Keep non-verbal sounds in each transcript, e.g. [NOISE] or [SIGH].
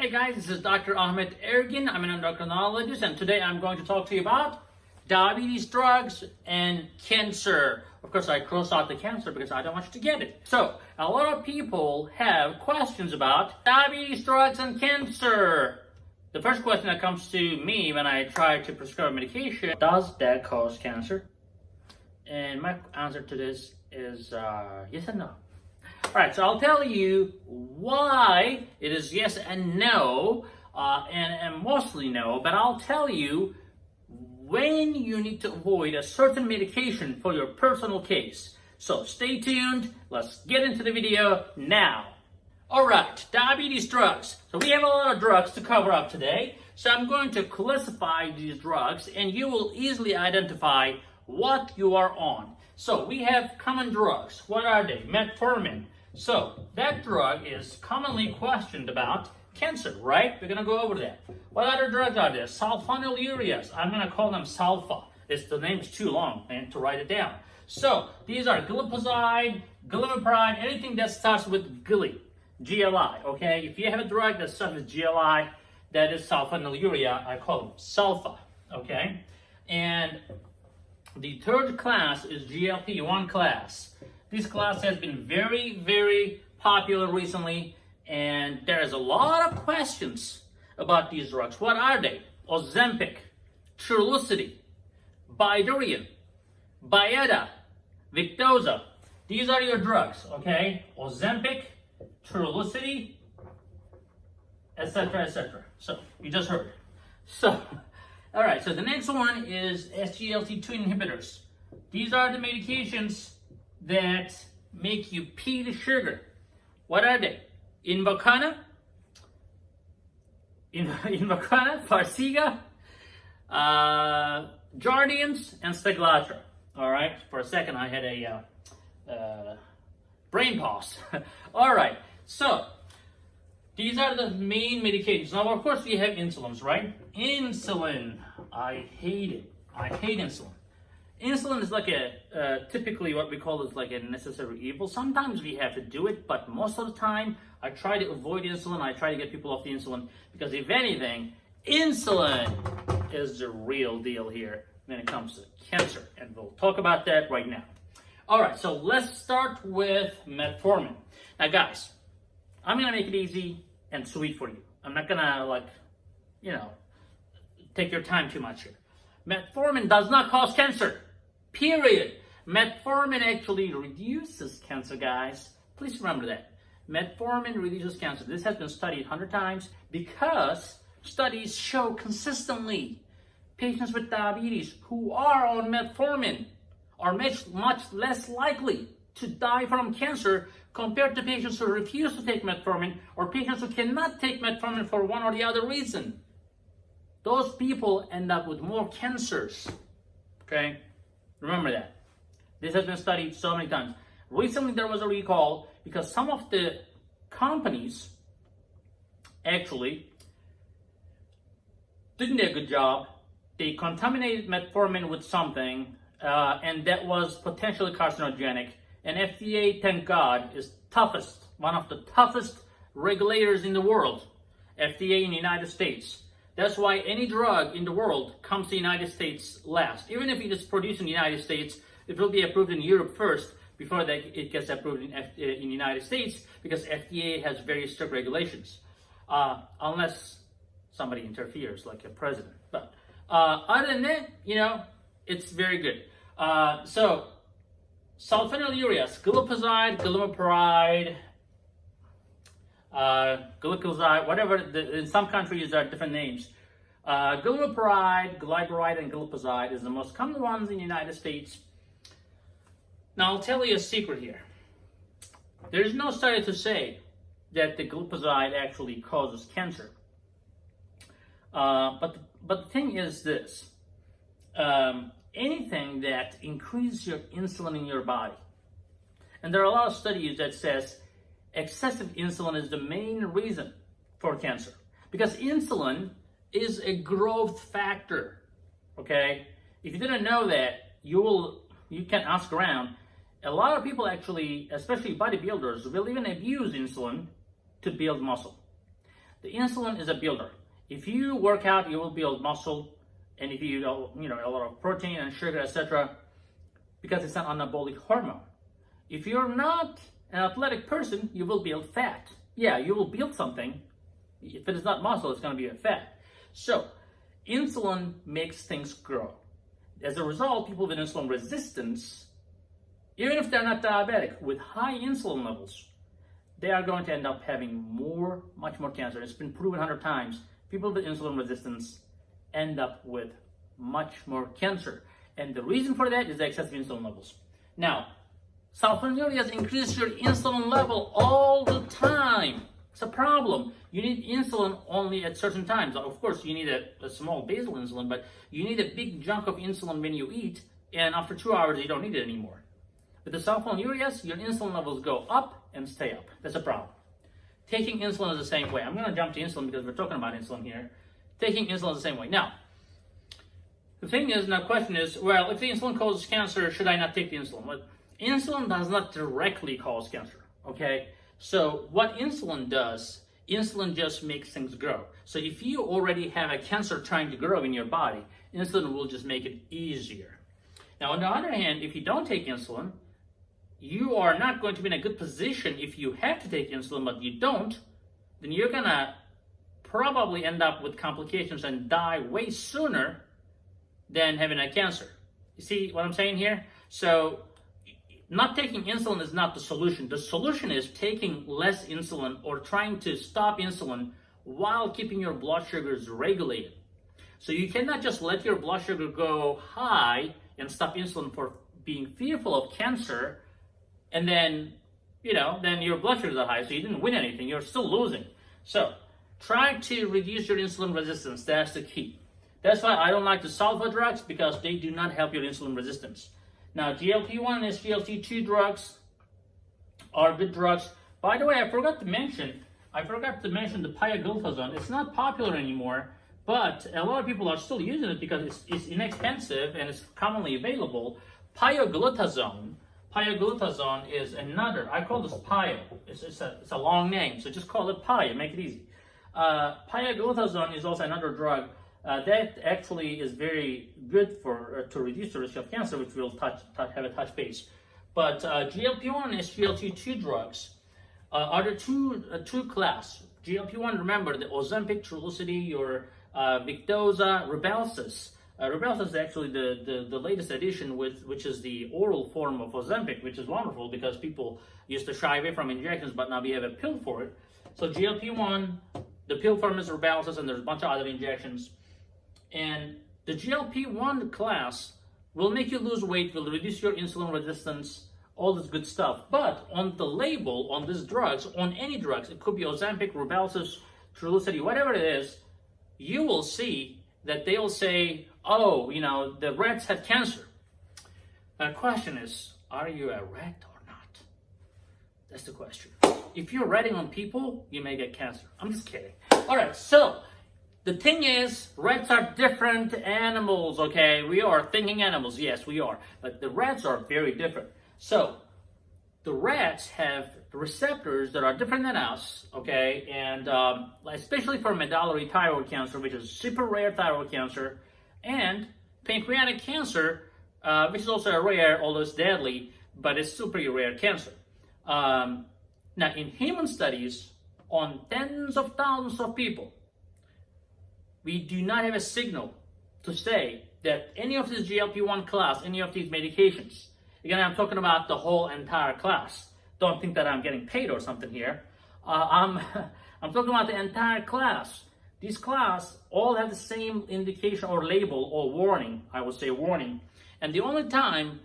Hey guys, this is Dr. Ahmet Ergin. I'm an endocrinologist and today I'm going to talk to you about diabetes drugs and cancer. Of course, I cross out the cancer because I don't want you to get it. So, a lot of people have questions about diabetes drugs and cancer. The first question that comes to me when I try to prescribe medication, does that cause cancer? And my answer to this is uh, yes and no. Alright, so I'll tell you why it is yes and no, uh, and, and mostly no, but I'll tell you when you need to avoid a certain medication for your personal case. So stay tuned, let's get into the video now. Alright, diabetes drugs. So we have a lot of drugs to cover up today, so I'm going to classify these drugs and you will easily identify what you are on. So we have common drugs. What are they? Metformin, so that drug is commonly questioned about cancer, right? We're gonna go over that. What other drugs are there? Sulfonylureas. I'm gonna call them sulfa. It's, the name is too long man, to write it down. So these are glipizide, glimepiride, anything that starts with GLI, GLI, okay? If you have a drug that starts with GLI, that is sulfonylurea, I call them sulfa, okay? And the third class is GLP-1 class. This class has been very, very popular recently, and there's a lot of questions about these drugs. What are they? Ozempic, Trulicity, Bydureon, Byetta, Victoza. These are your drugs, okay? Ozempic, Trulicity, etc., etc. So, you just heard. So, all right, so the next one is SGLT2 inhibitors. These are the medications that make you pee the sugar. What are they? Invokana, in, [LAUGHS] Invokana, Farxiga, uh, Jardiance, and Steglatro. All right, for a second I had a uh, uh, brain pause. [LAUGHS] All right, so these are the main medications. Now, of course, we have insulins, right? Insulin, I hate it. I hate insulin. Insulin is like a, uh, typically what we call is like a necessary evil. Sometimes we have to do it, but most of the time I try to avoid insulin. I try to get people off the insulin because if anything, insulin is the real deal here when it comes to cancer. And we'll talk about that right now. All right, so let's start with metformin. Now guys, I'm gonna make it easy and sweet for you. I'm not gonna like, you know, take your time too much here. Metformin does not cause cancer. Period. Metformin actually reduces cancer, guys. Please remember that. Metformin reduces cancer. This has been studied 100 times because studies show consistently patients with diabetes who are on metformin are much, much less likely to die from cancer compared to patients who refuse to take metformin or patients who cannot take metformin for one or the other reason. Those people end up with more cancers. Okay? Remember that. This has been studied so many times. Recently, there was a recall because some of the companies actually didn't do a good job. They contaminated metformin with something, uh, and that was potentially carcinogenic. And FDA, thank God, is toughest, one of the toughest regulators in the world. FDA in the United States. That's why any drug in the world comes to the United States last. Even if it is produced in the United States, it will be approved in Europe first before that it gets approved in, F uh, in the United States because FDA has very strict regulations. Uh, unless somebody interferes, like a president. But uh, other than that, you know, it's very good. Uh, so, sulfonylureas, glipizide, glimepiride, uh, gliclazide, whatever, the, in some countries there are different names. Uh, glyburide, and glipizide is the most common ones in the United States. Now I'll tell you a secret here. There's no study to say that the glipizide actually causes cancer. Uh, but, the, but the thing is this. Um, anything that increases your insulin in your body, and there are a lot of studies that says excessive insulin is the main reason for cancer. Because insulin is a growth factor, okay? If you didn't know that, you will, you can ask around. A lot of people actually, especially bodybuilders, will even abuse insulin to build muscle. The insulin is a builder. If you work out, you will build muscle, and if you you know a lot of protein and sugar, etc., because it's an anabolic hormone. If you're not an athletic person, you will build fat. Yeah, you will build something. If it is not muscle, it's going to be a fat. So, insulin makes things grow. As a result, people with insulin resistance, even if they're not diabetic, with high insulin levels, they are going to end up having more, much more cancer. It's been proven 100 times. People with insulin resistance end up with much more cancer. And the reason for that is the excessive insulin levels. Now, sulfonylureas increase your insulin level all the time. It's a problem. You need insulin only at certain times. Of course, you need a, a small basal insulin, but you need a big chunk of insulin when you eat, and after two hours, you don't need it anymore. With the sulfonylureas, your insulin levels go up and stay up. That's a problem. Taking insulin is the same way. I'm going to jump to insulin because we're talking about insulin here. Taking insulin is the same way. Now, the thing is, now question is, well, if the insulin causes cancer, should I not take the insulin? Well, insulin does not directly cause cancer, okay? So what insulin does, insulin just makes things grow. So if you already have a cancer trying to grow in your body, insulin will just make it easier. Now, on the other hand, if you don't take insulin, you are not going to be in a good position if you have to take insulin, but you don't, then you're gonna probably end up with complications and die way sooner than having a cancer. You see what I'm saying here? So not taking insulin is not the solution. The solution is taking less insulin or trying to stop insulin while keeping your blood sugars regulated. So you cannot just let your blood sugar go high and stop insulin for being fearful of cancer and then, you know, then your blood sugars are high, so you didn't win anything. You're still losing. So try to reduce your insulin resistance. That's the key. That's why I don't like the sulfa drugs because they do not help your insulin resistance. Now, GLP-1 and SGLT2 drugs are good drugs. By the way, I forgot to mention, I forgot to mention the pioglitazone. It's not popular anymore, but a lot of people are still using it because it's, it's inexpensive and it's commonly available. Pioglitazone, pioglitazone is another, I call this pio. It's, it's, a, it's a long name, so just call it pio, make it easy. Uh, pioglitazone is also another drug uh, that actually is very good for uh, to reduce the risk of cancer, which we'll touch, touch have a touch base. But uh, GLP-1 and SGLT2 drugs uh, are the two uh, two class. GLP-1, remember the Ozempic, Trulicity, your Victoza, Rybelsus. Uh, Rybelsus is actually the, the, the latest addition, with which is the oral form of Ozempic, which is wonderful because people used to shy away from injections, but now we have a pill for it. So GLP-1, the pill form is Rybelsus, and there's a bunch of other injections. And the GLP-1 class will make you lose weight, will reduce your insulin resistance, all this good stuff. But on the label, on these drugs, on any drugs, it could be Ozempic, Rybelsus, Trulicity, whatever it is, you will see that they'll say, oh, you know, the rats had cancer. The question is, are you a rat or not? That's the question. If you're ratting on people, you may get cancer. I'm just kidding. All right, so the thing is, rats are different animals, okay? We are thinking animals, yes, we are. But the rats are very different. So, the rats have receptors that are different than us, okay? And um, especially for medullary thyroid cancer, which is super rare thyroid cancer, and pancreatic cancer, uh, which is also a rare, although it's deadly, but it's super rare cancer. Um, now, in human studies on tens of thousands of people, we do not have a signal to say that any of this GLP-1 class, any of these medications, again, I'm talking about the whole entire class. Don't think that I'm getting paid or something here. Uh, I'm, [LAUGHS] I'm talking about the entire class. These class all have the same indication or label or warning, I would say warning. And the only time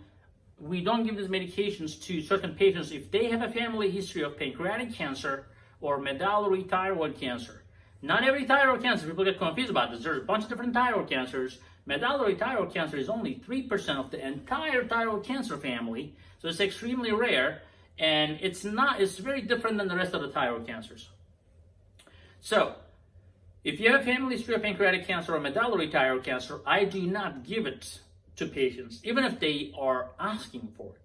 we don't give these medications to certain patients if they have a family history of pancreatic cancer or medullary thyroid cancer. Not every thyroid cancer, people get confused about this. There's a bunch of different thyroid cancers. Medullary thyroid cancer is only 3% of the entire thyroid cancer family, so it's extremely rare, and it's not, it's very different than the rest of the thyroid cancers. So, if you have family history of pancreatic cancer or medullary thyroid cancer, I do not give it to patients, even if they are asking for it.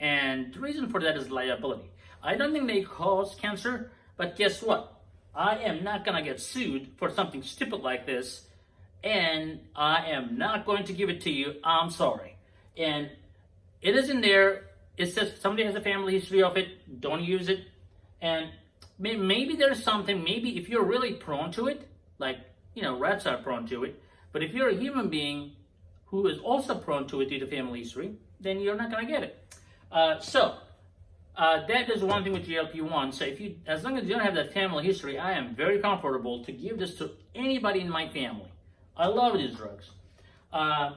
And the reason for that is liability. I don't think they cause cancer, but guess what? I am not gonna get sued for something stupid like this, and I am not going to give it to you. I'm sorry. And it is in there. It says somebody has a family history of it. Don't use it. And maybe there's something. Maybe if you're really prone to it, like you know, rats are prone to it. But if you're a human being who is also prone to it due to family history, then you're not gonna get it. Uh, so uh, that is one thing with GLP-1. So if you, as long as you don't have that family history, I am very comfortable to give this to anybody in my family. I love these drugs. Uh,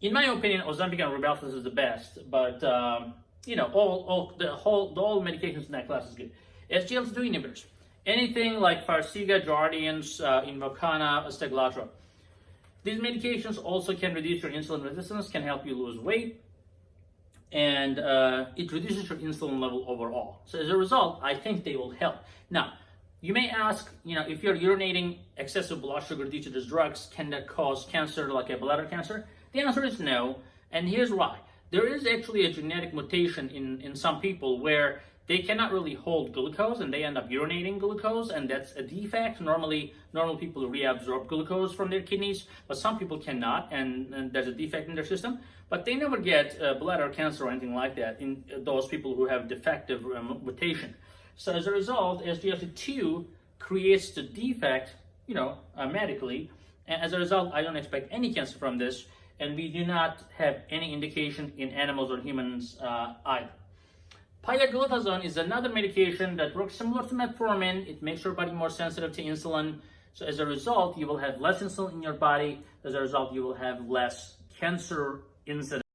in my opinion, Ozempic and Rybelsus is the best, but um, you know, all, all the whole the all medications in that class is good. SGLT2 inhibitors, anything like Farxiga, Jardiance, uh, Invokana, Steglatro. These medications also can reduce your insulin resistance, can help you lose weight, and uh, it reduces your insulin level overall. So as a result, I think they will help. Now, you may ask, you know, if you're urinating excessive blood sugar due to these drugs, can that cause cancer like a bladder cancer? The answer is no, and here's why. There is actually a genetic mutation in, in some people where they cannot really hold glucose and they end up urinating glucose and that's a defect. Normally, normal people reabsorb glucose from their kidneys, but some people cannot and, and there's a defect in their system. But they never get uh, bladder cancer or anything like that in those people who have defective um, mutation. So as a result, SGLT2 creates the defect, you know, uh, medically. And as a result, I don't expect any cancer from this. And we do not have any indication in animals or humans uh, either. Pioglitazone is another medication that works similar to metformin. It makes your body more sensitive to insulin. So as a result, you will have less insulin in your body. As a result, you will have less cancer incidence.